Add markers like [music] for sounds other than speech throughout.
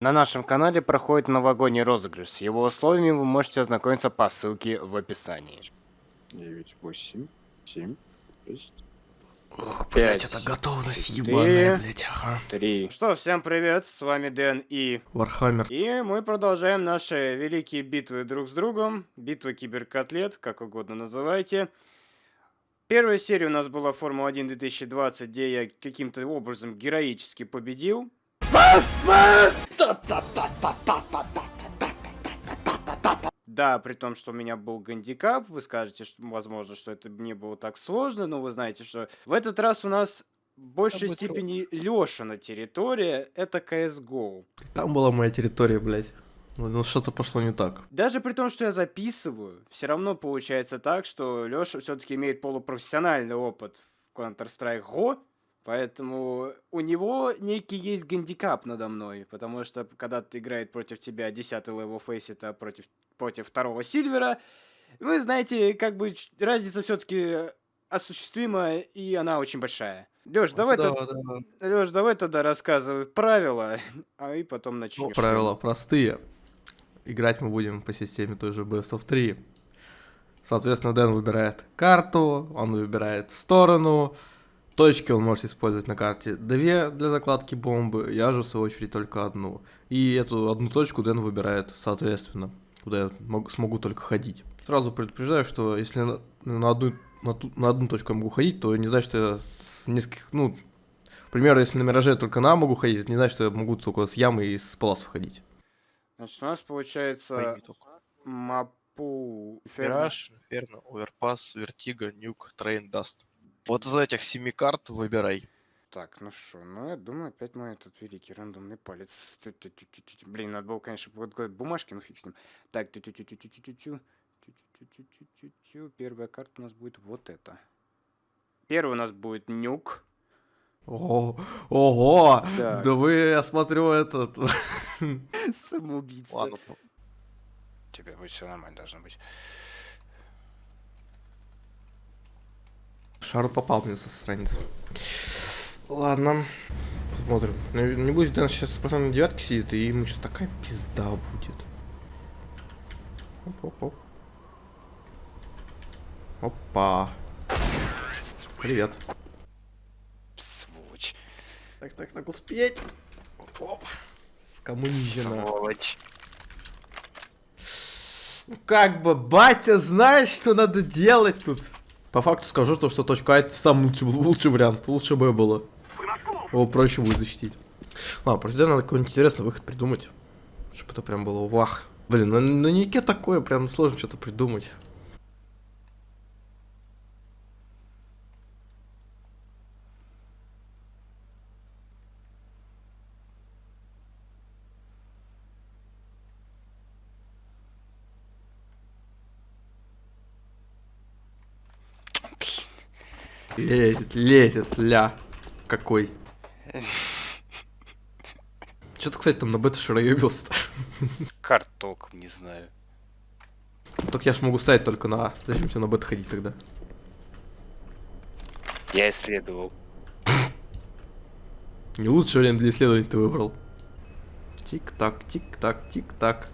На нашем канале проходит новогодний розыгрыш. С его условиями вы можете ознакомиться по ссылке в описании. 9, 8, 7, 6, Ох, блять, это готовность четыре. ебаная, блять, ага. 3. Что, всем привет, с вами Дэн и... Вархаммер. И мы продолжаем наши великие битвы друг с другом. Битва киберкотлет, как угодно называйте. Первая серия у нас была Формула-1 2020, где я каким-то образом героически победил. Да, при том, что у меня был гандикап, вы скажете, что, возможно, что это не было так сложно, но вы знаете, что в этот раз у нас в большей степени Лешина территория, это CSGO. Там была моя территория, блять. Ну, ну, что-то пошло не так. Даже при том, что я записываю, все равно получается так, что Леша все-таки имеет полупрофессиональный опыт в Counter-Strike GO, поэтому у него некий есть гандикап надо мной, потому что когда ты играет против тебя 10 level Faceit а против, против второго Сильвера, вы знаете, как бы разница все-таки осуществима, и она очень большая. Леш, давай, да, тот- да. Лёш, давай тогда рассказывай правила, [laughs] а и потом Ну, начнем. правила простые. Играть мы будем по системе той же Best of 3. Соответственно, Дэн выбирает карту, он выбирает сторону. Точки он может использовать на карте две для закладки бомбы, я же в свою очередь только одну. И эту одну точку Дэн выбирает соответственно, куда я мог- смогу только ходить. Сразу предупреждаю, что если на, на одну, на, ту- на одну точку я могу ходить, то не значит, что я с нескольких, ну, к примеру, если на Мираже я только на могу ходить, это не значит, что я могу только с ямы и с паласов ходить. Значит, у нас получается. Мапу... Mirage, Inferno, Overpass, Vertigo, Nuke, Train, Dust. Вот из этих семи карт выбирай. Так, ну что, ну я думаю, опять мой этот великий рандомный палец. Тю-тю-тю-тю-тю. Блин, надо было, конечно, подготовить бумажки, ну фиг с ним. Так. Первая карта у нас будет вот эта. Первый у нас будет нюк. О, ого! Так. Да вы, я смотрю, этот... Самоубийца. Ладно, Тебе будет все нормально должно быть. Шару попал мне со страницы. Ладно. Посмотрим. Ну, Не будет, Дэн сейчас просто на девятке сидит, и ему сейчас такая пизда будет. Оп-оп-оп. Опа. Привет. Сволочь. Так, так, так, успеть. Оп. Скоммунизено. Сволочь. Ну как бы, батя знает, что надо делать тут. По факту скажу, то, что точка А это самый лучший, лучший вариант. Лучше бы было. Его проще будет защитить. Ладно, просто надо какой-нибудь интересный выход придумать. Чтобы это прям было вах. Блин, на, на нике такое прям сложно что-то придумать. Лезет, лезет, ля. Какой. Что ты, кстати, там на бета шароебился-то? Карт толком не знаю. Так я ж могу ставить только на А. Зачем тебе на бета ходить тогда? Я исследовал. Не лучшее время для исследований ты выбрал. Тик-так, тик-так, тик-так.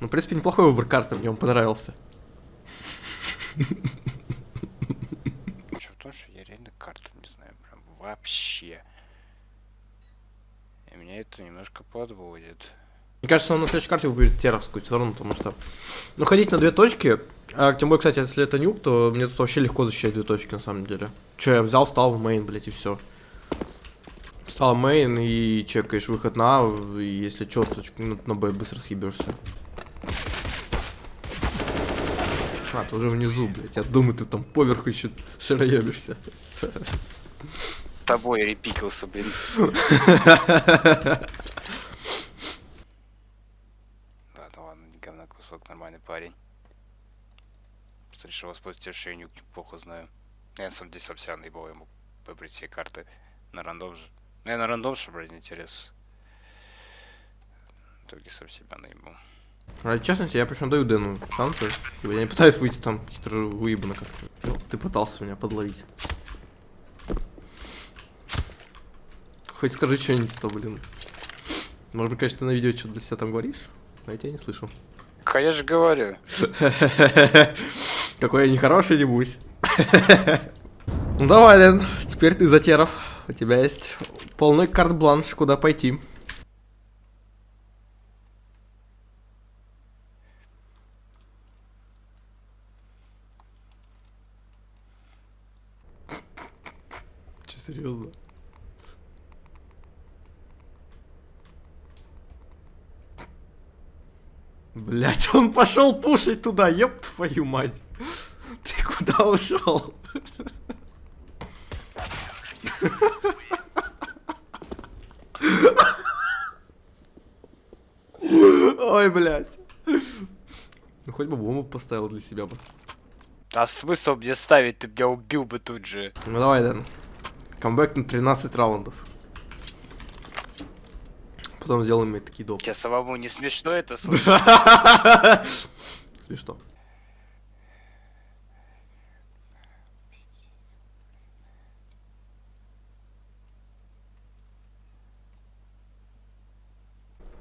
Ну, в принципе, неплохой выбор карты, мне он понравился. Что в том, что я реально карту не знаю, прям вообще. И меня это немножко подводит. Мне кажется, он на следующей карте выберет теровскую сторону, потому что... Ну, ходить на две точки, а тем более, кстати, если это Nuke, то мне тут вообще легко защищать две точки, на самом деле. Че, я взял, стал в main, блять, и все. Стал main и чекаешь выход на A, и если что, то на, на B быстро съебешься. А, ты уже внизу, блять. Я думаю, ты там поверху еще шароебишься. Тобой репикался, блин. [laughs] Ладно, ладно, говна кусок, нормальный парень. Просто решил воспользоваться нюк неплохо знаю. Я на самом деле сам себя наебал, ему выбрать все карты на рандом же. Ну, я на рандом, чтобы ради интерес. В итоге сам себя наебал. Ради честности, я причем даю Дэну шансы. Типа, Я не пытаюсь выйти там хитро выебано как-то. Ну, ты пытался меня подловить. Хоть скажи что-нибудь, то, блин. Может быть, конечно, ты на видео что-то для себя там говоришь, но я тебя не слышу. Конечно, говорю. [laughs] Какой я нехороший, небусь. [laughs] Ну давай, Лен, теперь ты затеров. У тебя есть полный карт-бланш, куда пойти. Серьезно? Блять, он пошел пушить туда, еб твою мать. Ты куда ушел? Ой, блядь. Ну хоть бы бомбу поставил для себя бы. А смысл мне ставить? Ты меня убил бы тут же. Ну давай, Дэн. Камбэк на 13 раундов. Потом сделаем мне такие доп. Тебе самому не смешно это [laughs] слушать? Смешно.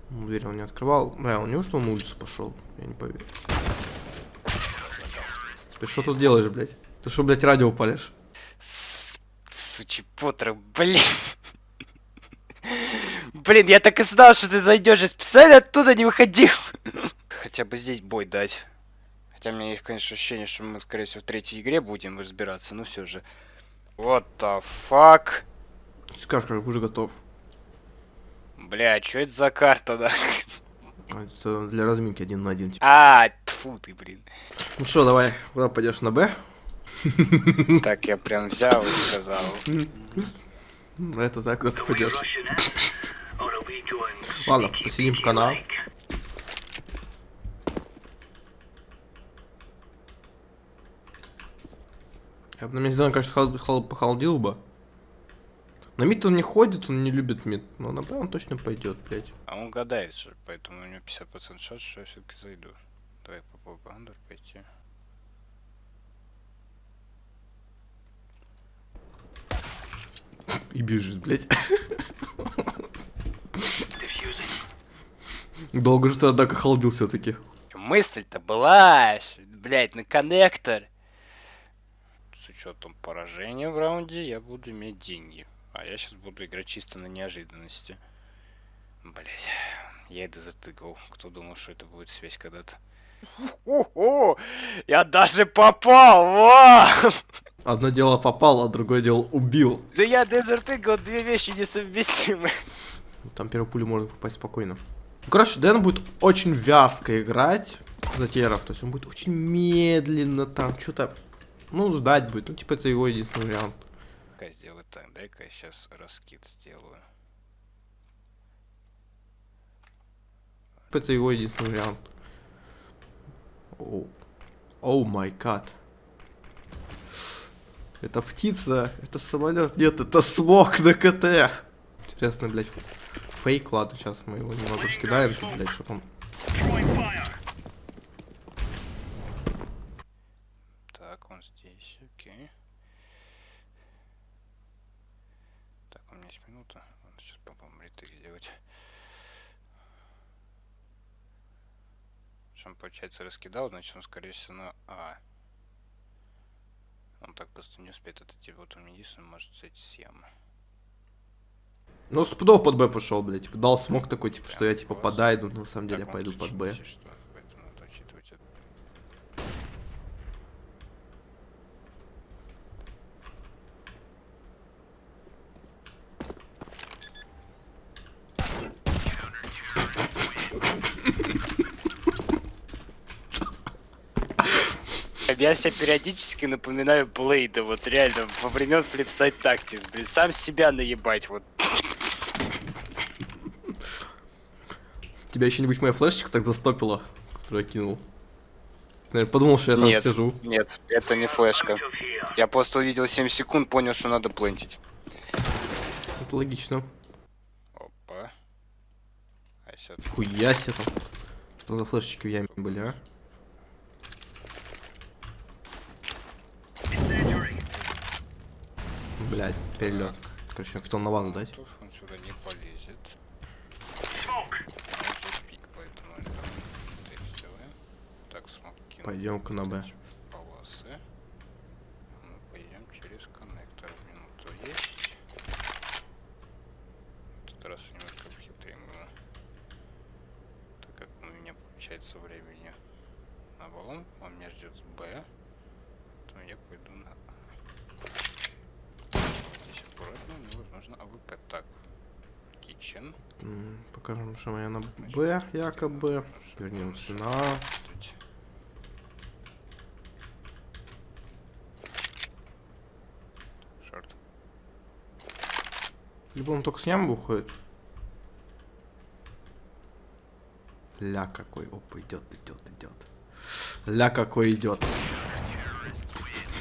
Ну, Дверь он не открывал. Бля, он неужто он на улицу пошел? Я не поверю. Ты что тут делаешь, блядь? Ты что, блядь, радио палишь? Сучий Поттер, блин. Блин, я так и знал, что ты зайдешь и специально оттуда не выходил. Хотя бы здесь бой дать. Хотя у меня есть, конечно, ощущение, что мы, скорее всего, в третьей игре будем разбираться, но все же. What the fuck? Скажешь, как уже готов. Бля, что это за карта, да? А, Это для разминки один на один. типа. А, тфу ты, блин. Ну что, давай, куда пойдешь на Б? Так я прям взял и сказал. Это знаю, куда ты пойдешь. Ладно, посидим в канал. Я бы на месте Дэна, конечно, хол- хол- похолодил бы. На мид он не ходит, он не любит мид. Но на Б он точно пойдет, блядь. А он гадает же, поэтому у него 50% шанс, что я все-таки зайду. Давай попробуем Андер пойти. И бежит, блядь. Долго же ты, однако, холодил все-таки. Мысль-то была, блять, на коннектор. С учетом поражения в раунде я буду иметь деньги. А я сейчас буду играть чисто на неожиданности. Блять, я это затыкал. Кто думал, что это будет связь когда-то? О, я даже попал! Во! Одно дело попал, а другое дело убил. Да я дезертыгал две вещи несовместимые. Там первую пулю можно попасть спокойно. Ну, короче, Дэн будет очень вязко играть за теров. То есть он будет очень медленно там что-то... Ну, ждать будет. Ну, типа, это его единственный вариант. Дай сделаю так, дай-ка я сейчас раскид сделаю. Типа, Это его единственный вариант. Оу. Оу май гад. Это птица, это самолет. Нет, это смог на КТ. Интересно, блядь, фейк. Ладно, сейчас мы его немного раскидаем, тут, блядь, чтобы он... Так, он здесь, окей. Так, у меня есть минута. Надо сейчас попробуем ретейк сделать. Что он, получается, раскидал, значит, он, скорее всего, на А. Он так просто не успеет отойти. Вот он единственный может сойти с ямы. Ну, стопудово под Б пошел, блядь. Типа, дал смог такой, типа, что я, типа, подойду, но на самом деле я пойду под Б. что, поэтому надо учитывать это. Я себе периодически напоминаю Блейда, вот реально, во времен Flipside Tactics, блин, сам себя наебать, вот. [laughs] Тебя еще нибудь моя флешечка так застопила, которую я кинул. Наверное, подумал, что я там Нет. сижу. Нет, это не флешка. Я просто увидел 7 секунд, понял, что надо плентить. Это логично. Опа. А Хуя себе там. Что за флешечки в яме были, а? Блять, перелет. Короче, я хотел на вазу дать. Он сюда не полезет. Пик, поэтому. Так, смог кинуть Пойдем-ка на Б. полосы. Мы пойдем через коннектор. Минуту есть. В этот раз немножко хитрее было. Так как у меня получается времени на баллон, он меня ждет с B, то я пойду на A. Здесь аккуратно, мне возможно AWP. Так, Kitchen. Покажем, что я на B, якобы. Вернемся на. Шорт. Либо он только с ямбы уходит. Ля какой. Опа, идет, идет, идет. Ля какой идет.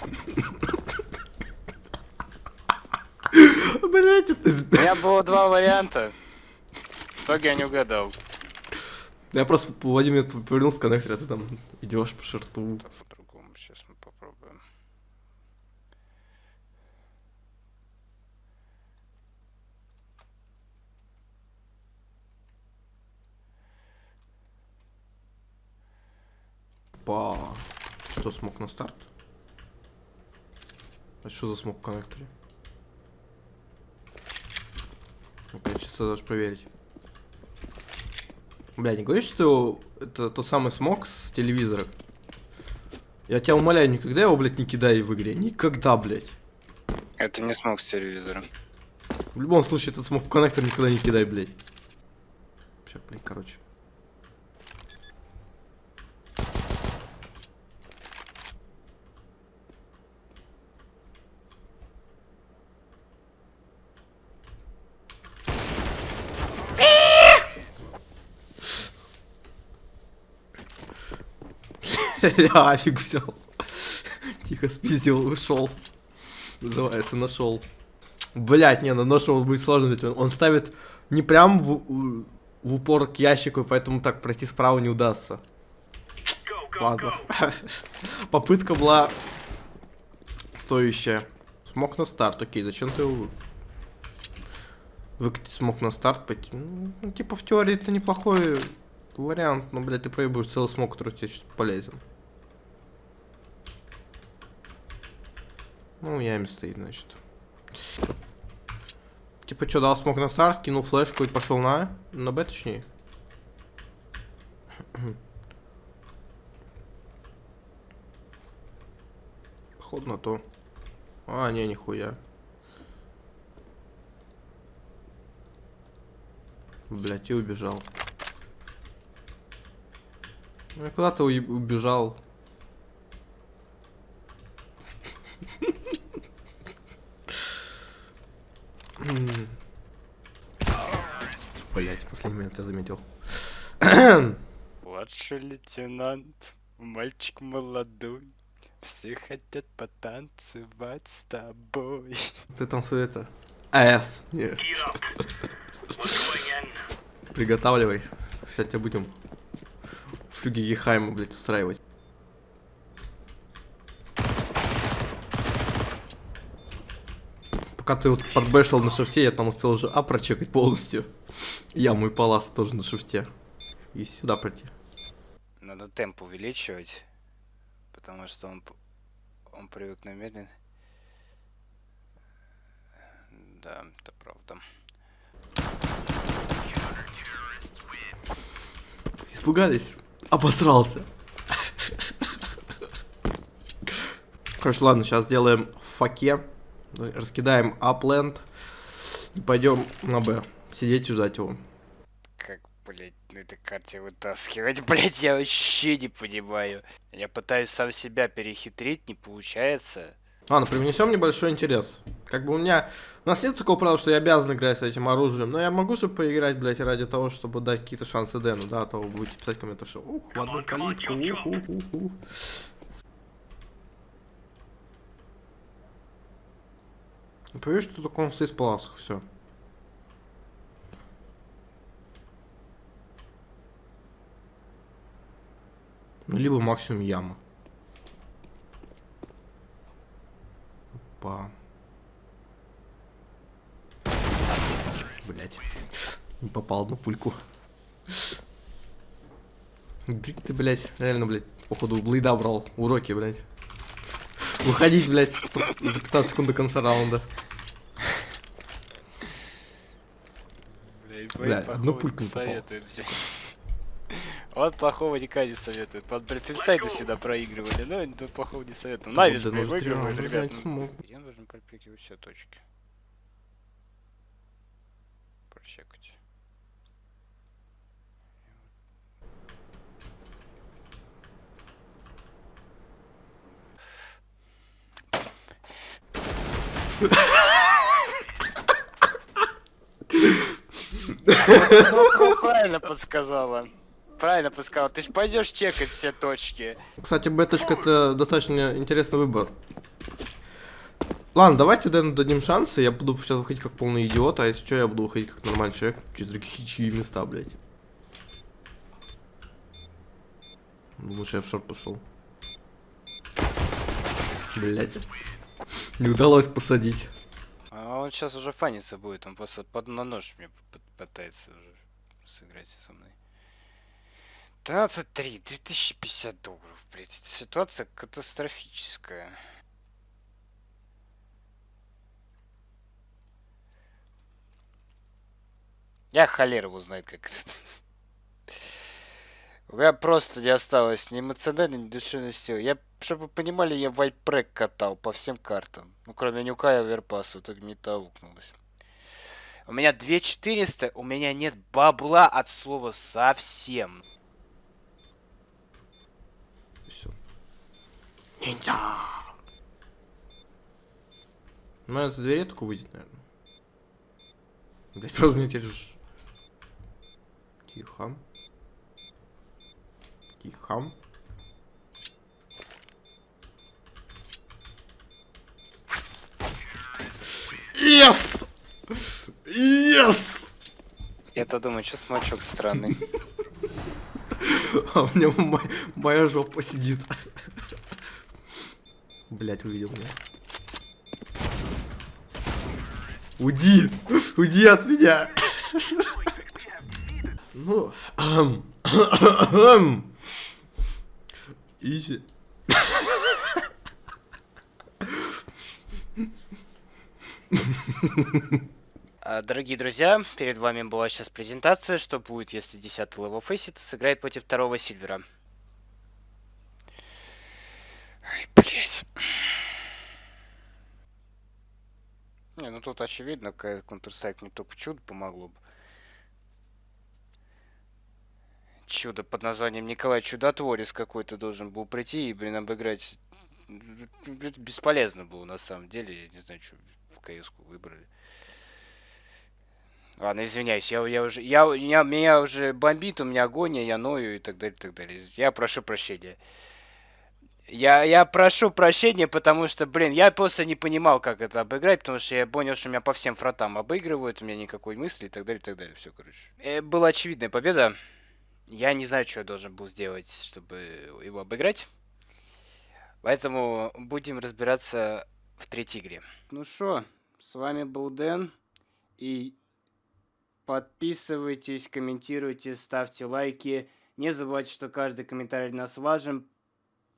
[laughs] Блять, это... У меня было два варианта. В итоге я не угадал. Я просто Владимир повернулся к коннекторе, а ты там идешь по шарту. По-другому. Сейчас мы попробуем. Па. Что, смог на старт? А что за смог в коннекторе? Я чисто даже проверить. Бля, не говоришь, что это тот самый смог с телевизора? Я тебя умоляю, никогда его, блядь, не кидай в игре. Никогда, блядь. Это не смог с телевизора. В любом случае, этот смог коннектор никогда не кидай, блядь. Сейчас, блядь, короче. [laughs] Я афиг взял. Тихо спиздил, ушел. Называется, нашел. Блять, не, на нашел будет сложно, ведь он, он ставит не прям в, в упор к ящику, поэтому так пройти справа не удастся. Ладно. [laughs] Попытка была стоящая. Смог на старт, окей, зачем ты его вы- выкатить смог на старт пойти? Ну, типа в теории это неплохой вариант, но, блядь, ты проебываешь целый смог, который тебе сейчас полезен. Ну, яме стоит, значит. Типа, что, дал смог на старт, кинул флешку и пошел на... На Б, точнее. [clears throat] Походу на то. А, не, нихуя. Блять, и убежал. И куда ты уеб- убежал? Блять, последний момент я заметил. [clears throat] Младший лейтенант, мальчик молодой, все хотят потанцевать с тобой. [laughs] Ты там все это... АС. [laughs] Приготавливай. Сейчас тебя будем флюги Гехайма, блядь, устраивать. Пока ты вот подбэшил на шифте, я там успел уже А прочекать полностью. Яму и палас тоже на шифте. И сюда пройти. Надо темп увеличивать, потому что он, он привык на медленно. Да, это правда. Испугались? Обосрался. Короче, ладно, сейчас сделаем в факе. Раскидаем апленд. И пойдем на Б. Сидеть и ждать его. Как, блять, на этой карте вытаскивать, [laughs] блять, я вообще не понимаю. Я пытаюсь сам себя перехитрить, не получается. Ладно, привнесем небольшой интерес. Как бы у меня... У нас нет такого правила, что я обязан играть с этим оружием. Но я могу же поиграть, блядь, ради того, чтобы дать какие-то шансы Дэну, да? А то вы будете писать комменты, что ух, в одну калитку, ух, ух, ух, ух. Ну, Поверь, что только он стоит в паласках, все. Либо максимум яма. Опа. Блять. Не попал на пульку. Ты, ты, блядь, реально, блядь, походу блейда брал. Уроки, блядь. Выходить, блядь, за 15 секунд до конца раунда. Блядь, Бля, одну пульку не попал. Вот плохого никогда не советует. Вот, блядь, инсайды всегда проигрывали, но никто плохого не блядь, ну, зря, выигрывает, ну, ребят. блядь, ну. смог. Я должен пропикивать все точки. Прочекать. Ну, Правильно подсказала. Правильно подсказала. Ты ж пойдешь чекать все точки. Кстати, беточка это достаточно интересный выбор. Ладно, давайте Дэну дадим шансы. Я буду сейчас выходить как полный идиот, а если что, я буду выходить как нормальный человек через другие места, блядь. Что я в шорт пошел. Блять. Не удалось посадить. А он сейчас уже фаниться будет, он просто под на нож мне пытается уже сыграть со мной. 13-3, 2050 долларов, блядь. эта Ситуация катастрофическая. Я холер его знает, как это. У меня просто не осталось ни эмоциональной, ни душевной силы. Я, чтобы вы понимали, я вайпрек катал по всем картам. Ну, кроме Нюка и Оверпаса, в итоге не таукнулось. У меня 2400, у меня нет бабла от слова совсем. Все. Ниндзя! Ну, я за двери только выйдет, наверное. Блять, правда, мне теперь уж... Тихо. Тихо. Yes! Yes! Я-то думаю, что смачок странный. [laughs] А у меня мо- моя жопа сидит. Блять, увидел меня. Уйди! Уйди от меня! Ну. Изи. А, Дорогие друзья, перед вами была сейчас презентация, что будет, если 10 level Faceit сыграет против второго Silver а. Ай, блять. Не, ну тут очевидно, Counter-Strike мне только чудо помогло бы. Чудо под названием Николай Чудотворец какой-то должен был прийти и, блин, обыграть. Это бесполезно было на самом деле. Я не знаю, что в кс выбрали. Ладно, извиняюсь, я, я уже, я, меня, меня уже бомбит, у меня агония, я ною и так далее, и так далее. Я прошу прощения. Я, я прошу прощения, потому что, блин, я просто не понимал, как это обыграть, потому что я понял, что меня по всем фронтам обыгрывают, у меня никакой мысли и так далее, и так далее. Все, короче. Э, была очевидная победа. Я не знаю, что я должен был сделать, чтобы его обыграть. Поэтому будем разбираться в третьей игре. Ну что, с вами был Дэн. И подписывайтесь, комментируйте, ставьте лайки. Не забывайте, что каждый комментарий нас важен.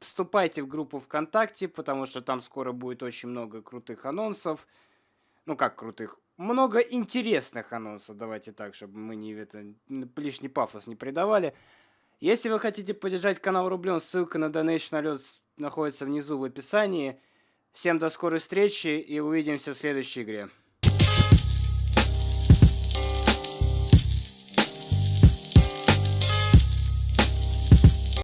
Вступайте в группу ВКонтакте, потому что там скоро будет очень много крутых анонсов. Ну как крутых? Много интересных анонсов, давайте так, чтобы мы не это лишний пафос не придавали. Если вы хотите поддержать канал рублем, ссылка на Donation Alert находится внизу в описании. Всем до скорой встречи и увидимся в следующей игре.